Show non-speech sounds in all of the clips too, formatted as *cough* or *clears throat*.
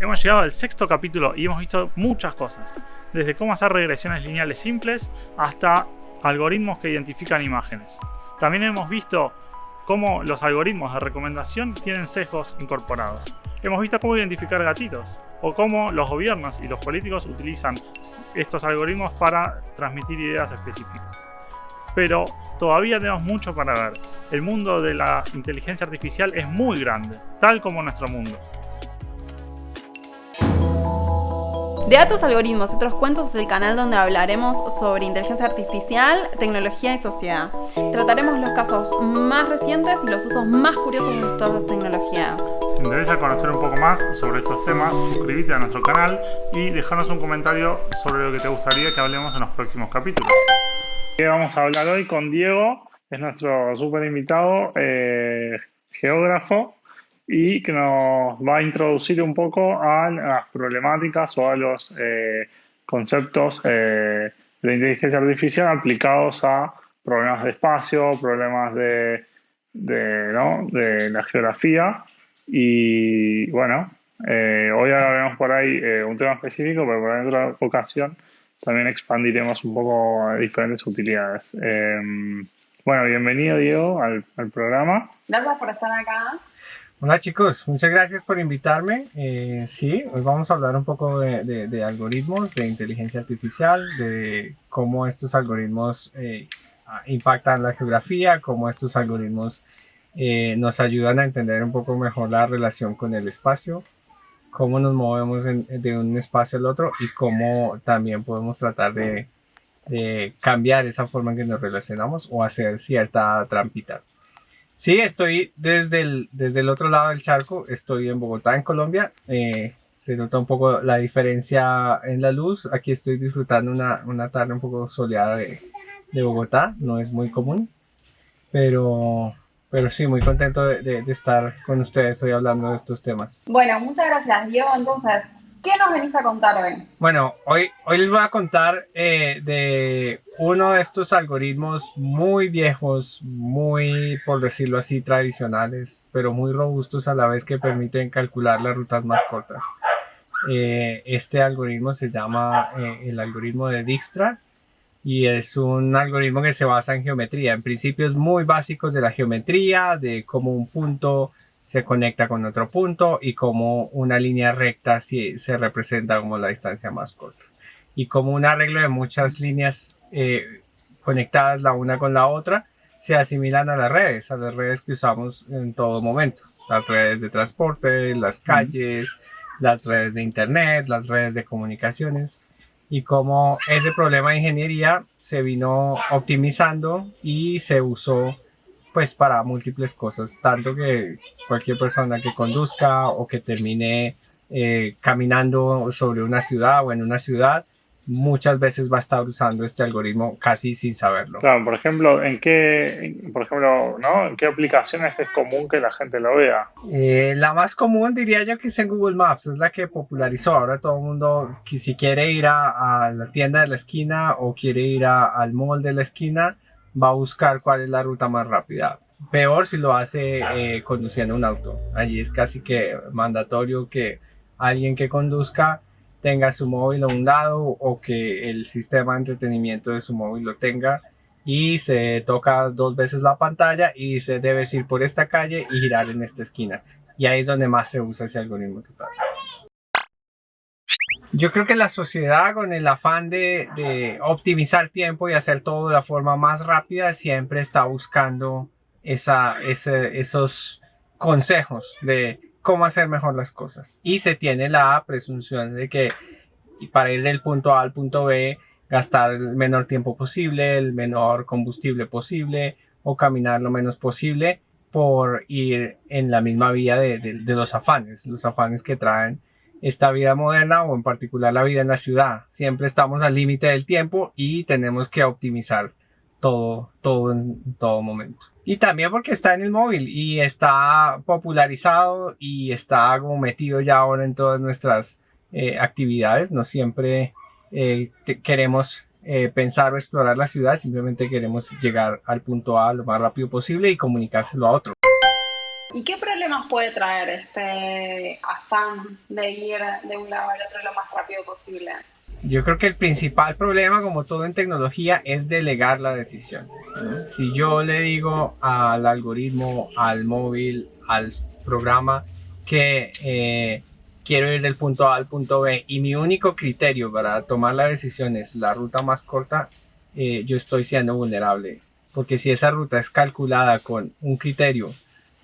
Hemos llegado al sexto capítulo y hemos visto muchas cosas, desde cómo hacer regresiones lineales simples hasta algoritmos que identifican imágenes. También hemos visto cómo los algoritmos de recomendación tienen sesgos incorporados. Hemos visto cómo identificar gatitos o cómo los gobiernos y los políticos utilizan estos algoritmos para transmitir ideas específicas. Pero todavía tenemos mucho para ver. El mundo de la inteligencia artificial es muy grande, tal como nuestro mundo. De datos, algoritmos y otros cuentos es el canal donde hablaremos sobre inteligencia artificial, tecnología y sociedad. Trataremos los casos más recientes y los usos más curiosos de las tecnologías. Si te interesa conocer un poco más sobre estos temas, suscríbete a nuestro canal y déjanos un comentario sobre lo que te gustaría que hablemos en los próximos capítulos. Vamos a hablar hoy con Diego, es nuestro super invitado, eh, geógrafo, y que nos va a introducir un poco a las problemáticas o a los eh, conceptos eh, de inteligencia artificial aplicados a problemas de espacio, problemas de, de, la geografía y bueno, eh, hoy hablaremos por ahí un tema específico, pero por otra ocasión también expandiremos un poco diferentes utilidades. bueno, bienvenido Diego al programa. Gracias por estar acá. Hola chicos, muchas gracias por invitarme. Eh, sí, hoy vamos a hablar un poco de, algoritmos, de inteligencia artificial, de cómo estos algoritmos eh, impactan la geografía, cómo estos algoritmos eh, nos ayudan a entender un poco mejor la relación con el espacio, cómo nos movemos de un espacio al otro y cómo también podemos tratar de, de cambiar esa forma en que nos relacionamos o hacer cierta trampita. Sí, estoy desde el, desde el otro lado del charco, estoy en Bogotá, en Colombia. Eh, se nota un poco la diferencia en la luz. Aquí estoy disfrutando una, una tarde un poco soleada de, de, Bogotá, no es muy común, pero, pero sí, muy contento de, de, de estar con ustedes hoy hablando de estos temas. Bueno, muchas gracias, Diego. Entonces, ¿Qué nos venís a contar hoy? Bueno, hoy, hoy les voy a contar eh, de uno de estos algoritmos muy viejos, muy, por decirlo así, tradicionales, pero muy robustos a la vez que permiten calcular las rutas más cortas. Eh, este algoritmo se llama eh, el algoritmo de Dijkstra y es un algoritmo que se basa en geometría, en principios muy básicos de la geometría, de cómo un punto se conecta con otro punto y como una línea recta se representa como la distancia más corta. Y como un arreglo de muchas líneas eh, conectadas la una con la otra, se asimilan a las redes, a las redes que usamos en todo momento. Las redes de transporte, las calles, las redes de internet, las redes de comunicaciones. Y como ese problema de ingeniería se vino optimizando y se usó pues para múltiples cosas, tanto que cualquier persona que conduzca o que termine eh, caminando sobre una ciudad o en una ciudad, muchas veces va a estar usando este algoritmo casi sin saberlo. Claro, por ejemplo, ¿en qué, por ejemplo, ¿no? ¿En qué aplicaciones es común que la gente lo vea? Eh, la más común diría yo que es en Google Maps, es la que popularizó. Ahora todo el mundo, que si quiere ir a, la tienda de la esquina o quiere ir al mall de la esquina, va a buscar cuál es la ruta más rápida. Peor si lo hace eh, conduciendo un auto. Allí es casi que mandatorio que alguien que conduzca tenga su móvil a un lado o que el sistema de entretenimiento de su móvil lo tenga y se toca dos veces la pantalla y dice debes ir por esta calle y girar en esta esquina. Y ahí es donde más se usa ese algoritmo total. Yo creo que la sociedad con el afán de, optimizar tiempo y hacer todo de la forma más rápida siempre está buscando esos consejos de cómo hacer mejor las cosas. Y se tiene la presunción de que para ir del punto A al punto B, gastar el menor tiempo posible, el menor combustible posible o caminar lo menos posible por ir en la misma vía de los afanes, los afanes que traen esta vida moderna o en particular la vida en la ciudad. Siempre estamos al límite del tiempo y tenemos que optimizar todo, todo en todo momento. Y también porque está en el móvil y está popularizado y está como metido ya ahora en todas nuestras eh, actividades. No siempre eh, queremos eh, pensar o explorar la ciudad, simplemente queremos llegar al punto A lo más rápido posible y comunicárselo a otro. ¿Y qué problemas puede traer este afán de ir de un lado al otro lo más rápido posible? Yo creo que el principal problema, como todo en tecnología, es delegar la decisión. Si yo le digo al algoritmo, al móvil, al programa que eh, quiero ir del punto A al punto B y mi único criterio para tomar la decisión es la ruta más corta, eh, yo estoy siendo vulnerable. Porque si esa ruta es calculada con un criterio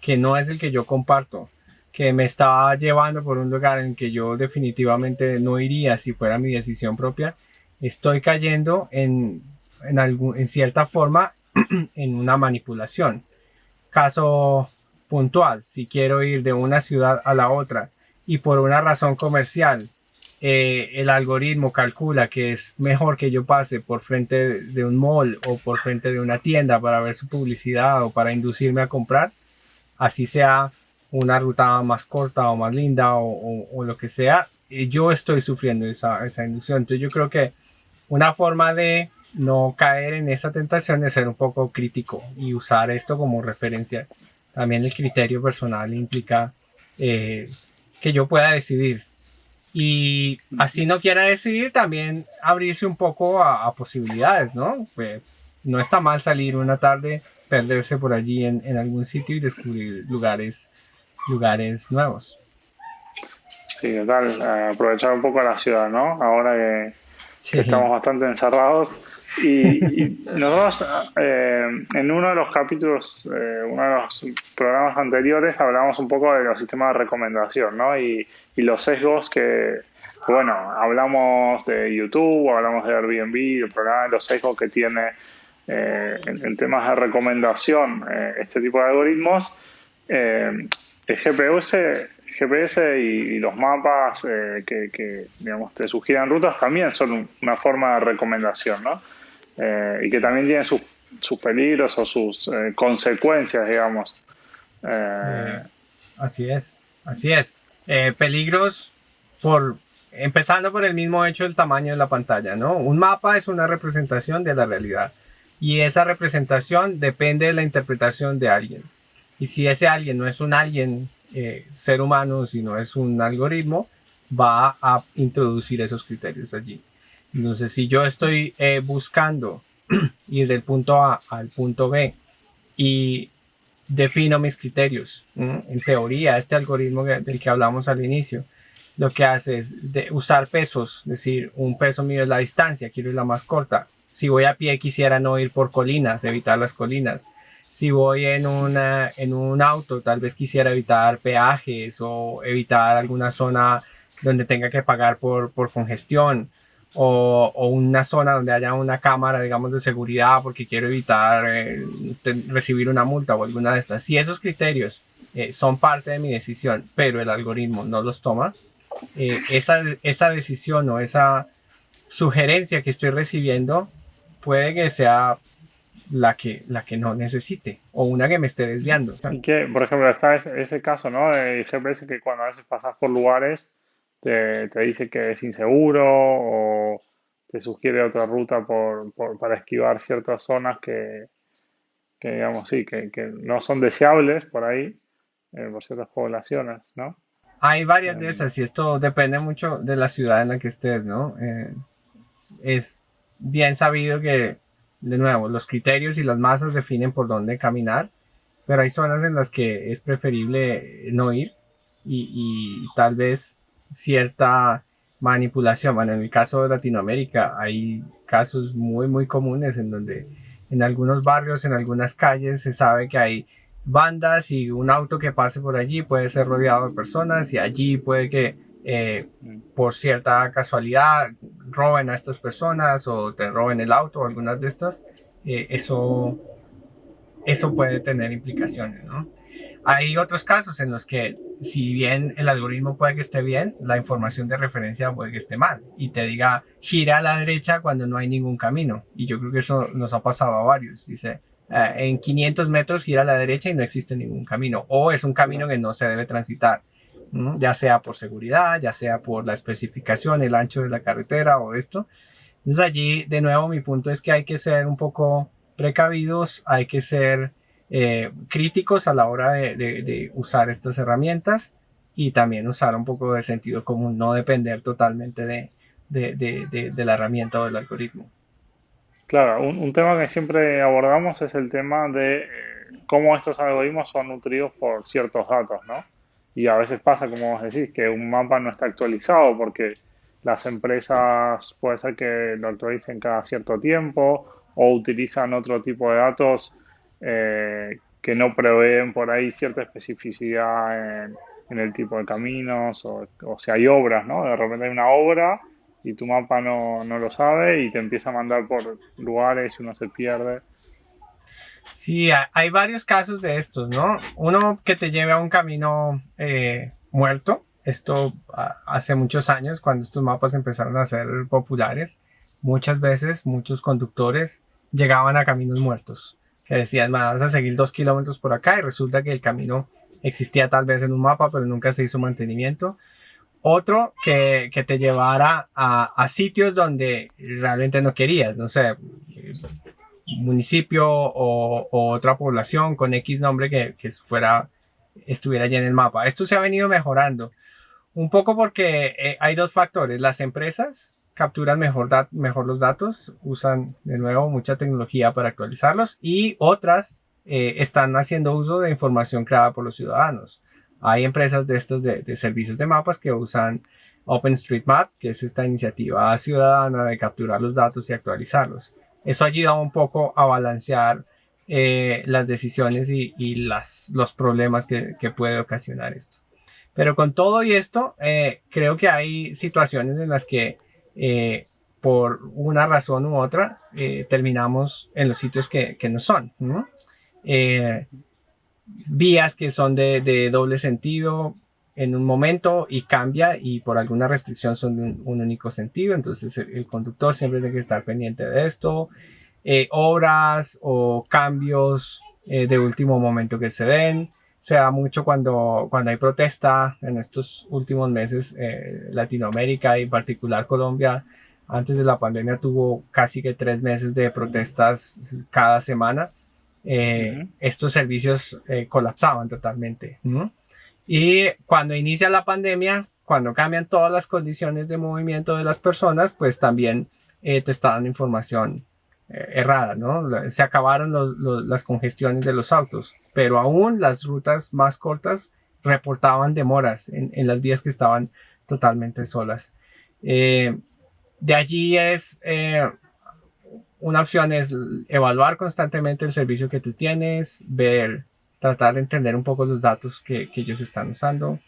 que no es el que yo comparto, que me estaba llevando por un lugar en que yo definitivamente no iría si fuera mi decisión propia, estoy cayendo en, en, en cierta forma *clears throat* en una manipulación. Caso puntual, si quiero ir de una ciudad a la otra y por una razón comercial eh, el algoritmo calcula que es mejor que yo pase por frente de un mall o por frente de una tienda para ver su publicidad o para inducirme a comprar, así sea una ruta más corta o más linda o, lo que sea, eh, yo estoy sufriendo esa, esa inducción. Entonces yo creo que una forma de no caer en esa tentación es ser un poco crítico y usar esto como referencia. También el criterio personal implica eh, que yo pueda decidir y así no quiera decidir, también abrirse un poco a, posibilidades, ¿no? Pues, no está mal salir una tarde, perderse por allí en, en, algún sitio y descubrir lugares, lugares nuevos. Sí, total, aprovechar un poco la ciudad, ¿no? Ahora que, estamos bastante encerrados. Y, *laughs* nosotros eh, en uno de los capítulos, eh, uno de los programas anteriores, hablamos un poco de los sistemas de recomendación, ¿no? Y, y los sesgos que, bueno, hablamos de YouTube, hablamos de Airbnb, el programa, los sesgos que tiene eh, en, temas de recomendación eh, este tipo de algoritmos. Eh, el GPS, GPS y, los mapas que, que, digamos, te sugieren rutas también son una forma de recomendación, ¿no? y que también tienen sus, sus peligros o sus consecuencias, digamos. Así es, así es. Eh, peligros por empezando por el mismo hecho del tamaño de la pantalla, ¿no? Un mapa es una representación de la realidad y esa representación depende de la interpretación de alguien. Y si ese alguien no es un alguien eh, ser humano, sino es un algoritmo, va a introducir esos criterios allí. Entonces, si yo estoy eh, buscando *clears throat* ir del punto A al punto B y defino mis criterios. En teoría, este algoritmo del que hablamos al inicio, lo que hace es usar pesos, es decir, un peso mío es la distancia, quiero ir la más corta. Si voy a pie, quisiera no ir por colinas, evitar las colinas. Si voy en, una, en un auto, tal vez quisiera evitar peajes o evitar alguna zona donde tenga que pagar por, por congestión o, una zona donde haya una cámara, digamos, de seguridad porque quiero evitar eh, recibir una multa o alguna de estas. Si esos criterios eh, son parte de mi decisión, pero el algoritmo no los toma, eh, esa, esa decisión o esa sugerencia que estoy recibiendo puede que sea la que, la que no necesite o una que me esté desviando. Y que, por ejemplo, está ese, ese caso, ¿no? De GPS que cuando a veces pasas por lugares te, dice que es inseguro o te sugiere otra ruta por, para esquivar ciertas zonas que, digamos, sí, que, no son deseables por ahí, eh, por ciertas poblaciones, ¿no? Hay varias de esas y esto depende mucho de la ciudad en la que estés, ¿no? Eh, es bien sabido que, de nuevo, los criterios y las masas definen por dónde caminar, pero hay zonas en las que es preferible no ir y, y tal vez cierta manipulación. Bueno, en el caso de Latinoamérica hay casos muy, muy comunes en donde en algunos barrios, en algunas calles se sabe que hay bandas y un auto que pase por allí puede ser rodeado de personas y allí puede que eh, por cierta casualidad roben a estas personas o te roben el auto o algunas de estas. Eh, eso, eso puede tener implicaciones, ¿no? Hay otros casos en los que si bien el algoritmo puede que esté bien, la información de referencia puede que esté mal y te diga gira a la derecha cuando no hay ningún camino. Y yo creo que eso nos ha pasado a varios. Dice, eh, en 500 metros gira a la derecha y no existe ningún camino. O es un camino que no se debe transitar, ya sea por seguridad, ya sea por la especificación, el ancho de la carretera o esto. Entonces allí, de nuevo, mi punto es que hay que ser un poco precavidos, hay que ser eh, críticos a la hora de, usar estas herramientas y también usar un poco de sentido común, no depender totalmente de, de la herramienta o del algoritmo. Claro, un, tema que siempre abordamos es el tema de eh, cómo estos algoritmos son nutridos por ciertos datos, ¿no? Y a veces pasa, como vos decís, que un mapa no está actualizado porque las empresas puede ser que lo actualicen cada cierto tiempo o utilizan otro tipo de datos eh, que no proveen por ahí cierta especificidad en, el tipo de caminos o, o si hay obras, ¿no? De repente hay una obra y tu mapa no, lo sabe y te empieza a mandar por lugares y uno se pierde. Sí, hay varios casos de estos, ¿no? Uno que te lleve a un camino eh, muerto. Esto hace muchos años, cuando estos mapas empezaron a ser populares, muchas veces muchos conductores llegaban a caminos muertos, que decían, vas a seguir dos kilómetros por acá y resulta que el camino existía tal vez en un mapa, pero nunca se hizo mantenimiento. Otro que, que te llevara a, a, sitios donde realmente no querías, no sé, municipio o, otra población con X nombre que, que, fuera, estuviera ya en el mapa. Esto se ha venido mejorando. Un poco porque eh, hay dos factores. Las empresas capturan mejor, mejor los datos, usan de nuevo mucha tecnología para actualizarlos y otras eh, están haciendo uso de información creada por los ciudadanos. Hay empresas de estos de, servicios de mapas que usan OpenStreetMap, que es esta iniciativa ciudadana de capturar los datos y actualizarlos. Eso ha ayudado un poco a balancear eh, las decisiones y, las, los problemas que, puede ocasionar esto. Pero con todo y esto, eh, creo que hay situaciones en las que eh, por una razón u otra terminamos en los sitios que, no son. vías que son de, doble sentido en un momento y cambia y por alguna restricción son de un, único sentido. Entonces el, conductor siempre tiene que estar pendiente de esto. Eh, obras o cambios eh, de último momento que se den. Se da mucho cuando, cuando hay protesta en estos últimos meses. Eh, Latinoamérica y en particular Colombia antes de la pandemia tuvo casi que tres meses de protestas cada semana eh, estos servicios eh, colapsaban totalmente. Y cuando inicia la pandemia, cuando cambian todas las condiciones de movimiento de las personas, pues también eh, te está dando información errada, ¿no? Se acabaron las congestiones de los autos, pero aún las rutas más cortas reportaban demoras en, en las vías que estaban totalmente solas. de allí es una opción es evaluar constantemente el servicio que tú tienes, ver, tratar de entender un poco los datos que, ellos están usando.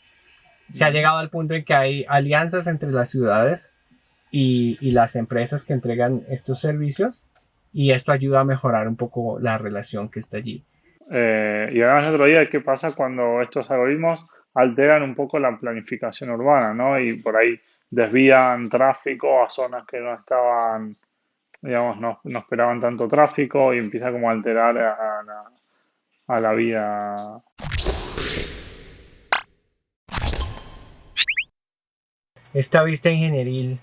Se ha llegado al punto en que hay alianzas entre las ciudades y, las empresas que entregan estos servicios y esto ayuda a mejorar un poco la relación que está allí. Eh, y además otro día, ¿qué pasa cuando estos algoritmos alteran un poco la planificación urbana, ¿no? Y por ahí desvían tráfico a zonas que no estaban digamos, no, esperaban tanto tráfico y empieza como a alterar a, la, a la vida. Esta vista ingenieril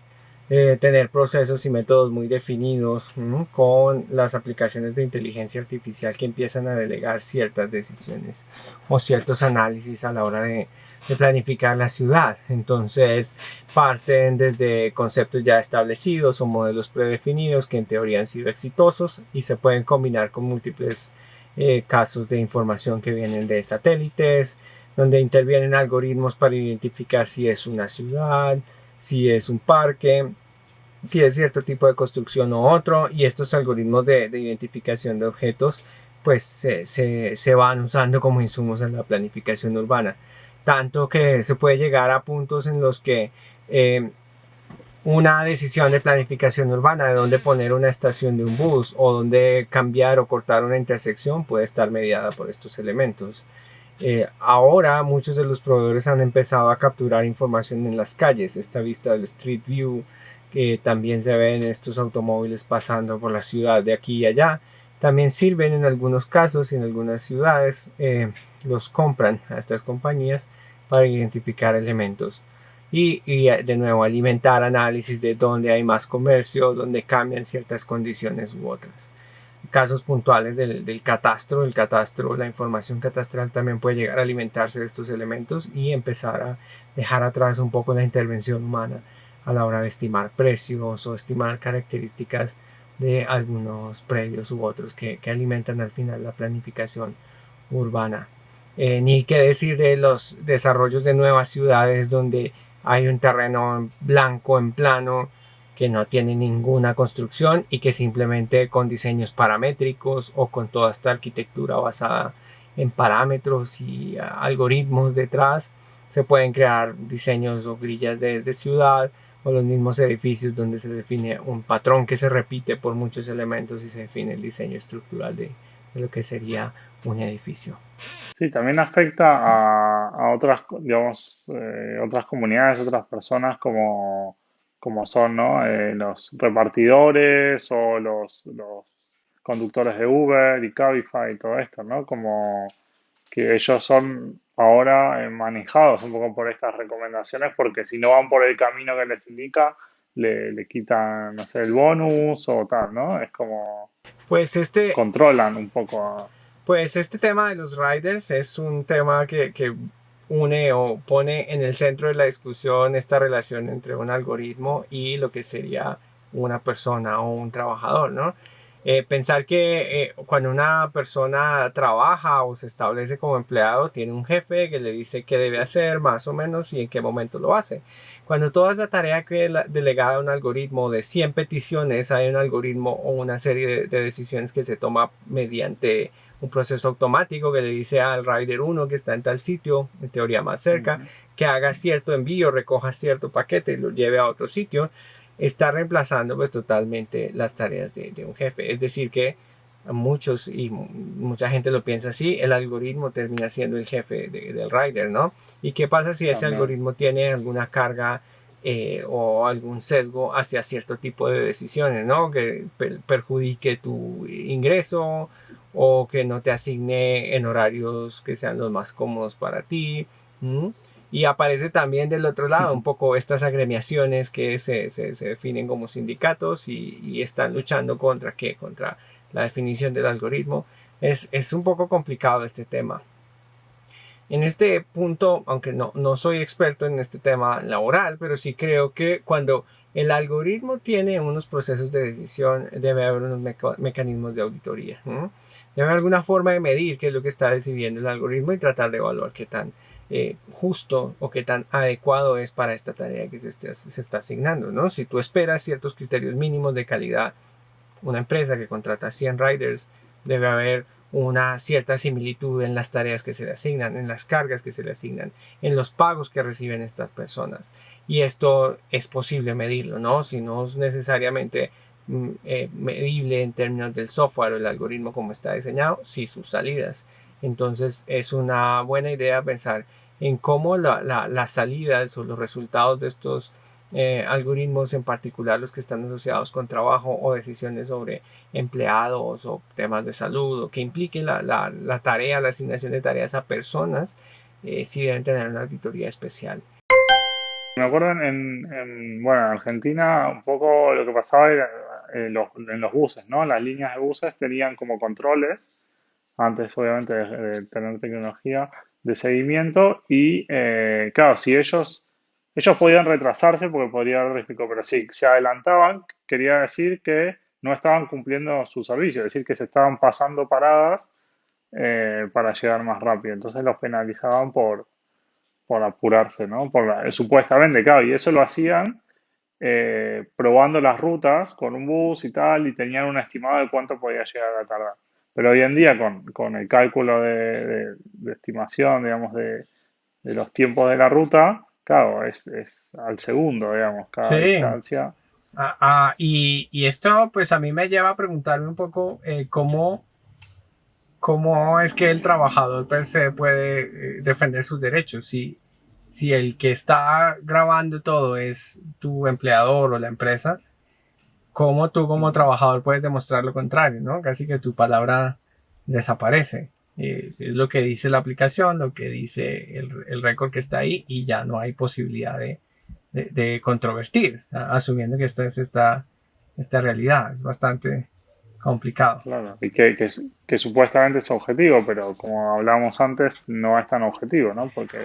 debe tener procesos y métodos muy definidos con las aplicaciones de inteligencia artificial que empiezan a delegar ciertas decisiones o ciertos análisis a la hora de planificar la ciudad. Entonces parten desde conceptos ya establecidos o modelos predefinidos que en teoría han sido exitosos y se pueden combinar con múltiples eh, casos de información que vienen de satélites, donde intervienen algoritmos para identificar si es una ciudad, si es un parque, si es cierto tipo de construcción o otro, y estos algoritmos de, identificación de objetos pues se, van usando como insumos en la planificación urbana. Tanto que se puede llegar a puntos en los que eh, una decisión de planificación urbana de dónde poner una estación de un bus o dónde cambiar o cortar una intersección puede estar mediada por estos elementos. Eh, ahora muchos de los proveedores han empezado a capturar información en las calles, esta vista del Street View que también se ven estos automóviles pasando por la ciudad de aquí y allá. También sirven en algunos casos y en algunas ciudades. Eh, los compran a estas compañías para identificar elementos y, eh, de nuevo alimentar análisis de dónde hay más comercio, dónde cambian ciertas condiciones u otras. casos puntuales del, del, catastro. El catastro, la información catastral también puede llegar a alimentarse de estos elementos y empezar a dejar atrás un poco la intervención humana a la hora de estimar precios o estimar características de algunos predios u otros que, que alimentan al final la planificación urbana. Eh, ni qué decir de los desarrollos de nuevas ciudades donde hay un terreno blanco en plano que no tiene ninguna construcción y que simplemente con diseños paramétricos o con toda esta arquitectura basada en parámetros y algoritmos detrás se pueden crear diseños o grillas de, de ciudad o los mismos edificios donde se define un patrón que se repite por muchos elementos y se define el diseño estructural de, lo que sería un edificio. Sí, también afecta a, otras, digamos, eh, otras comunidades, otras personas como, como son ¿no? Eh, los repartidores o los, los conductores de Uber y Cabify y todo esto, ¿no? Como que ellos son ahora eh, manejados un poco por estas recomendaciones porque si no van por el camino que les indica, le, le quitan, no sé, el bonus o tal, ¿no? Es como... Pues este... Controlan un poco Pues este tema de los riders es un tema que, que une o pone en el centro de la discusión esta relación entre un algoritmo y lo que sería una persona o un trabajador, ¿no? Eh, pensar que eh, cuando una persona trabaja o se establece como empleado, tiene un jefe que le dice qué debe hacer más o menos y en qué momento lo hace. Cuando toda esa tarea que delegada a un algoritmo de 100 peticiones, hay un algoritmo o una serie de, decisiones que se toma mediante un proceso automático que le dice al rider 1 que está en tal sitio, en teoría más cerca, que haga cierto envío, recoja cierto paquete y lo lleve a otro sitio está reemplazando pues totalmente las tareas de, un jefe. Es decir que muchos y mucha gente lo piensa así, el algoritmo termina siendo el jefe del rider, ¿no? ¿Y qué pasa si ese algoritmo tiene alguna carga eh, o algún sesgo hacia cierto tipo de decisiones, ¿no? Que perjudique tu ingreso o que no te asigne en horarios que sean los más cómodos para ti. Y aparece también del otro lado un poco estas agremiaciones que se, se, se definen como sindicatos y, y, están luchando contra qué, contra la definición del algoritmo. Es, es, un poco complicado este tema. En este punto, aunque no, no soy experto en este tema laboral, pero sí creo que cuando el algoritmo tiene unos procesos de decisión, debe haber unos mecanismos de auditoría. Debe haber alguna forma de medir qué es lo que está decidiendo el algoritmo y tratar de evaluar qué tan eh, justo o qué tan adecuado es para esta tarea que se, está asignando, ¿no? Si tú esperas ciertos criterios mínimos de calidad, una empresa que contrata 100 riders debe haber una cierta similitud en las tareas que se le asignan, en las cargas que se le asignan, en los pagos que reciben estas personas. Y esto es posible medirlo, ¿no? Si no es necesariamente mm, eh, medible en términos del software o el algoritmo como está diseñado, sí sus salidas. Entonces es una buena idea pensar en cómo las salidas o los resultados de estos eh, algoritmos, en particular los que están asociados con trabajo o decisiones sobre empleados o temas de salud o que impliquen la, tarea, la asignación de tareas a personas, eh, sí deben tener una auditoría especial. Me acuerdo en, bueno, en Argentina un poco lo que pasaba era eh, en los, en los buses, ¿no? Las líneas de buses tenían como controles antes obviamente de, tener tecnología de seguimiento y eh, claro, si ellos, ellos podían retrasarse porque podría haber riesgo, pero si se adelantaban, quería decir que no estaban cumpliendo su servicio, es decir, que se estaban pasando paradas eh, para llegar más rápido. Entonces los penalizaban por, por apurarse, ¿no? Por supuestamente, claro, y eso lo hacían eh, probando las rutas con un bus y tal, y tenían un estimado de cuánto podía llegar a tardar. Pero hoy en día, con, el cálculo de, estimación, digamos, de, los tiempos de la ruta, claro, es, al segundo, digamos, cada distancia. Ah, ah, y, esto, pues a mí me lleva a preguntarme un poco eh, cómo, cómo es que el trabajador per se puede eh, defender sus derechos. Si, si el que está grabando todo es tu empleador o la empresa, cómo tú como trabajador puedes demostrar lo contrario, ¿no? Casi que tu palabra desaparece. Eh, es lo que dice la aplicación, lo que dice el, récord que está ahí y ya no hay posibilidad de, de, controvertir, asumiendo que esta es esta, esta realidad. Es bastante complicado. Claro, y que, que, que, supuestamente es objetivo, pero como hablábamos antes, no es tan objetivo, ¿no? Porque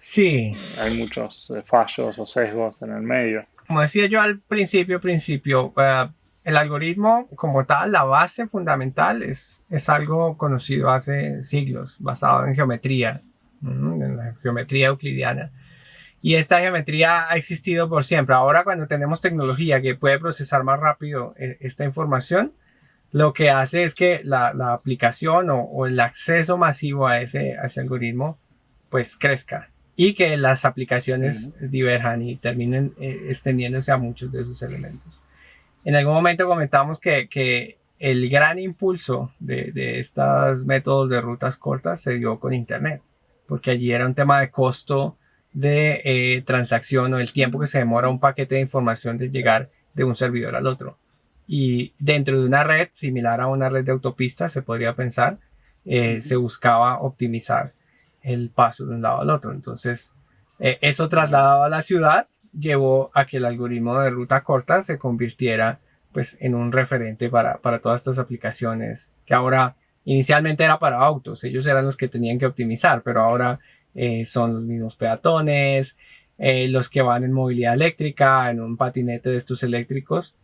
sí. hay muchos eh, fallos o sesgos en el medio. Como decía yo al principio, principio, uh, el algoritmo como tal, la base fundamental es, es algo conocido hace siglos, basado en geometría, en la geometría euclidiana. Y esta geometría ha existido por siempre. Ahora cuando tenemos tecnología que puede procesar más rápido eh, esta información, lo que hace es que la, la aplicación o, o, el acceso masivo a ese, a ese, algoritmo pues crezca y que las aplicaciones uh -huh. diverjan y terminen eh, extendiéndose a muchos de sus elementos en algún momento comentamos que, que el gran impulso de, de, estos métodos de rutas cortas se dio con Internet, porque allí era un tema de costo de eh, transacción o el tiempo que se demora un paquete de información de llegar de un servidor al otro. Y dentro de una red similar a una red de autopistas, se podría pensar, eh, se buscaba optimizar el paso de un lado al otro. Entonces, eh, eso trasladado a la ciudad llevó a que el algoritmo de ruta corta se convirtiera pues en un referente para, para todas estas aplicaciones que ahora inicialmente era para autos, ellos eran los que tenían que optimizar, pero ahora eh, son los mismos peatones, eh, los que van en movilidad eléctrica, en un patinete de estos eléctricos,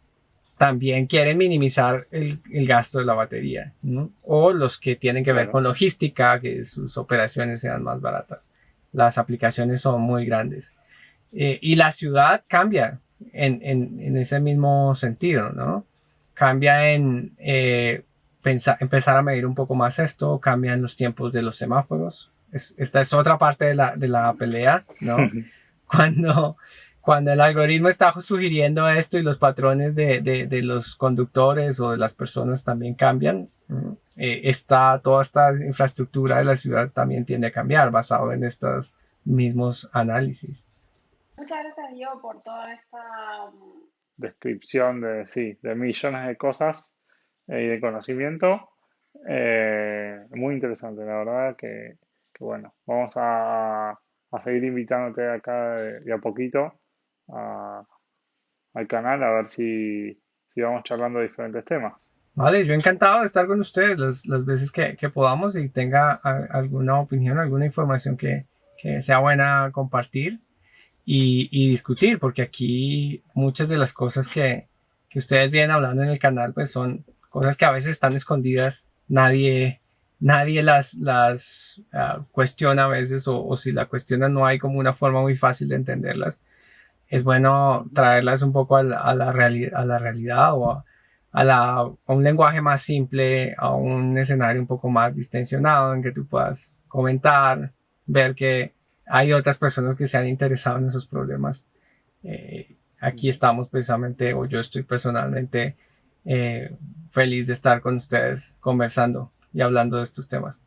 también quieren minimizar el, el gasto de la batería, ¿no? o los que tienen que ver con logística, que sus operaciones sean más baratas. Las aplicaciones son muy grandes. Eh, y la ciudad cambia en, en, en, ese mismo sentido, ¿no? Cambia en eh, pensar, empezar a medir un poco más esto, cambian los tiempos de los semáforos. Es, esta es otra parte de la, de la pelea, ¿no? *laughs* cuando, cuando el algoritmo está sugiriendo esto y los patrones de, de, de los conductores o de las personas también cambian, eh, está, toda esta infraestructura de la ciudad también tiende a cambiar basado en estos mismos análisis. Muchas gracias, Diego, por toda esta descripción de, sí, de millones de cosas eh, y de conocimiento. Eh, muy interesante, la verdad que, que bueno, vamos a, a, seguir invitándote acá de, de a poquito a, al canal a ver si, si vamos charlando de diferentes temas. Vale, yo encantado de estar con ustedes las, las veces que, que, podamos y tenga a, alguna opinión, alguna información que, que sea buena compartir y, y, discutir, porque aquí muchas de las cosas que, que, ustedes vienen hablando en el canal, pues son cosas que a veces están escondidas, nadie, nadie las, las uh, cuestiona a veces, o, o, si la cuestiona no hay como una forma muy fácil de entenderlas. Es bueno traerlas un poco a la, a la, reali a la realidad o a, a, la, a un lenguaje más simple, a un escenario un poco más distensionado en que tú puedas comentar, ver que hay otras personas que se han interesado en esos problemas. Eh, aquí estamos precisamente, o yo estoy personalmente eh, feliz de estar con ustedes conversando y hablando de estos temas.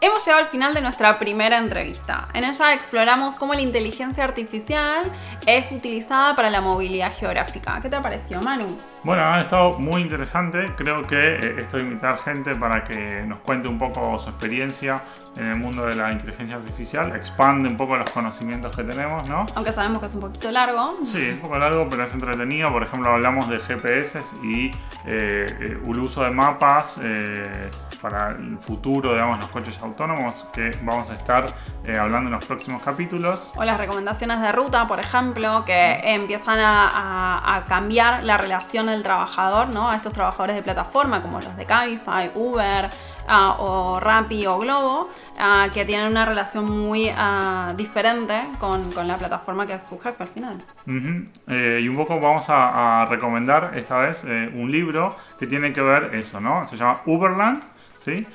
Hemos llegado al final de nuestra primera entrevista. En ella exploramos cómo la inteligencia artificial es utilizada para la movilidad geográfica. ¿Qué te pareció, Manu? Bueno, ha estado muy interesante. Creo que eh, esto de invitar gente para que nos cuente un poco su experiencia en el mundo de la inteligencia artificial, expande un poco los conocimientos que tenemos, ¿no? Aunque sabemos que es un poquito largo. Sí, es un poco largo, pero es entretenido. Por ejemplo, hablamos de GPS y eh, el uso de mapas eh, para el futuro, digamos, los coches autónomos, que vamos a estar eh, hablando en los próximos capítulos. O las recomendaciones de ruta, por ejemplo, que empiezan a, a, a cambiar la relación del trabajador, ¿no? A estos trabajadores de plataforma, como los de Cabify, Uber, Uh, o Rappi o Globo, uh, que tienen una relación muy uh, diferente con, la plataforma que es su jefe al final. Eh, y un poco vamos a, recomendar esta vez eh, un libro que tiene que ver eso, ¿no? Se llama Uberland. ¿Sí?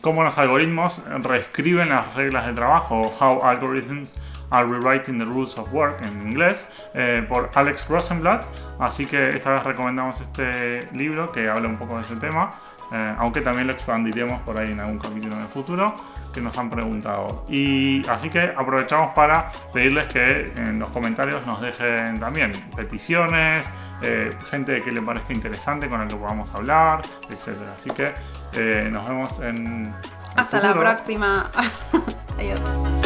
Cómo los algoritmos reescriben las reglas de trabajo, How Algorithms Rewriting the Rules of Work en inglés, eh, por Alex Rosenblatt. Así que esta vez recomendamos este libro que habla un poco de ese tema, eh, aunque también lo expandiremos por ahí en algún capítulo en el futuro que nos han preguntado. Y así que aprovechamos para pedirles que en los comentarios nos dejen también peticiones, eh, gente que le parezca interesante con el que podamos hablar, etc. Así que eh, nos vemos en... Hasta futuro. la próxima. *laughs* Adiós.